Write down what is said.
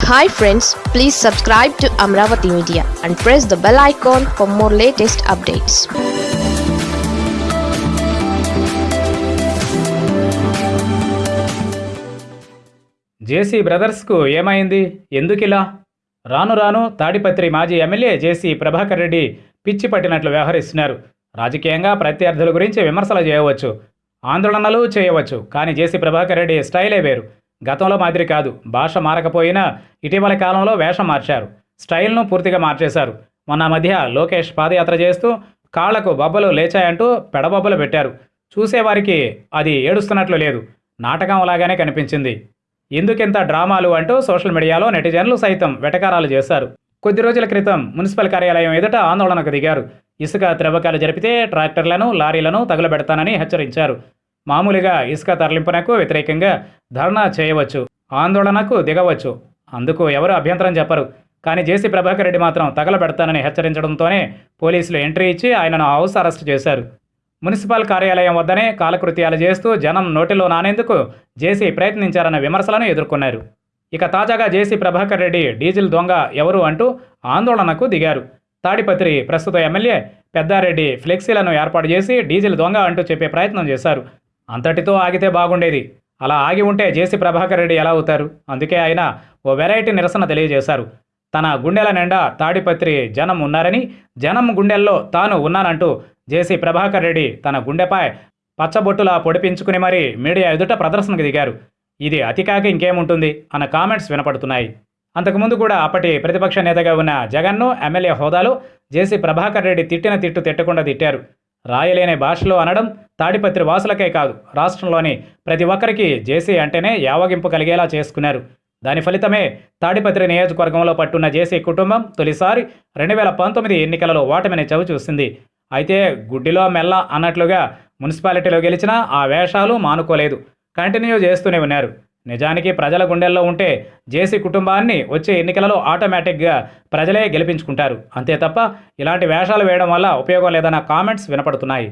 Hi friends please subscribe to Amaravati media and press the bell icon for more latest updates JC బ్రదర్స్కు ఏమైంది? ఎందుకిలా? రాను రాను తాడిపత్రి మాజీ MLA జేసీ ప్రభాకర్ రెడ్డి పిచ్చి పట్టినట్లు వ్యవహరిస్తున్నారు. రాజకీయంగా ప్రత్యర్థుల గురించి విమర్శలు చేయవచ్చు ఆందోళనలు చేయవచ్చు కానీ జేసీ ప్రభాకర్ రెడ్డి స్టైలే వేరు. గతంలో మాదిరి కాదు. భాష మారకపోయినా ఇటీవల కాలంలో వేషం మార్చారు. స్టైల్ను పూర్తిగా మార్చేశారు. మొన్న మధ్య లోకేష్ పాదయాత్ర చేస్తూ కాళ్ళకు బొబ్బలు లేచాయంటూ పెడబొబ్బలు పెట్టారు. చూసేవారికి అది ఏడుస్తున్నట్లు లేదు. నాటకం లాగానే కనిపించింది. ఎందుకింత డ్రామాలు అంటూ సోషల్ మీడియాలో నెటిజన్లు సైతం వెటకారాలు చేశారు. కొద్ది రోజుల క్రితం మున్సిపల్ కార్యాలయం ఎదుట ఆందోళనకు దిగారు. ఇసుక త్రవ్వకాలు జరిపితే ట్రాక్టర్లను లారీలను తగులబెడతానని హెచ్చరించారు. మామూలుగా ఇసుక తరలింపునకు వ్యతిరేకంగా ధర్నా చేయవచ్చు ఆందోళనకు దిగవచ్చు. అందుకు ఎవరు అభ్యంతరం చెప్పరు. కానీ జేసీ ప్రభాకర్ రెడ్డి మాత్రం తగలబెడతానని హెచ్చరించడంతోనే పోలీసులు ఎంట్రీ ఇచ్చి ఆయనను హౌస్ అరెస్ట్ చేశారు. మున్సిపల్ కార్యాలయం వద్దనే కాలకృత్యాలు చేస్తూ జనం నోటిలో నానేందుకు జేసీ ప్రయత్నించారన్న విమర్శలను ఎదుర్కొన్నారు. ఇక తాజాగా జేసీ ప్రభాకర్ రెడ్డి డీజిల్ దొంగ ఎవరు అంటూ ఆందోళనకు దిగారు. తాడిపత్రి ప్రస్తుత ఎమ్మెల్యే పెద్దారెడ్డి ఫ్లెక్సీలను ఏర్పాటు చేసి డీజిల్ దొంగ అంటూ చెప్పే ప్రయత్నం చేశారు. అంతటితో ఆగితే బాగుండేది. అలా ఆగి ఉంటే జేసీ ప్రభాకర్ రెడ్డి ఎలా అవుతారు? అందుకే ఆయన ఓ వెరైటీ నిరసన తెలియజేశారు. తన గుండెల నిండా తాడిపత్రి జనం ఉన్నారని జనం గుండెల్లో తాను ఉన్నానంటూ జేసీ ప్రభాకర్ రెడ్డి తన గుండెపై పచ్చబొట్టులా పొడిపించుకుని మరీ మీడియా ఎదుట ప్రదర్శనకు దిగారు. ఇది అతికాక ఇంకేముంటుంది? అన్న కామెంట్స్ వినపడుతున్నాయి. అంతకుముందు కూడా అప్పటి ప్రతిపక్ష నేతగా ఉన్న జగన్ను ఎమ్మెల్యే హోదాలో జేసీ ప్రభాకర్ రెడ్డి తిట్టిన తిట్టు తిట్టకుండా తిట్టారు. రాయలేని భాషలో అనడం తాడిపత్రి వాసులకే కాదు. రాష్ట్రంలోని ప్రతి ఒక్కరికి జేసీ అంటేనే యావగింపు కలిగేలా చేసుకున్నారు. దాని ఫలితమే తాడిపత్రి నియోజకవర్గంలో పట్టున్న జేసీ కుటుంబం తొలిసారి రెండు వేల పంతొమ్మిది ఎన్నికలలో ఓటమిని చవి చూసింది. అయితే గుడ్డిలో మెల్ల అన్నట్లుగా మున్సిపాలిటీలో గెలిచినా ఆ వేషాలు మానుకోలేదు. కంటిన్యూ చేస్తూనే ఉన్నారు. నిజానికి ప్రజల గుండెల్లో ఉంటే జేసీ కుటుంబాన్ని వచ్చే ఎన్నికలలో ఆటోమేటిక్గా ప్రజలే గెలిపించుకుంటారు. అంతే తప్ప ఇలాంటి వేషాలు వేయడం వల్ల ఉపయోగం లేదన్న కామెంట్స్ వినపడుతున్నాయి.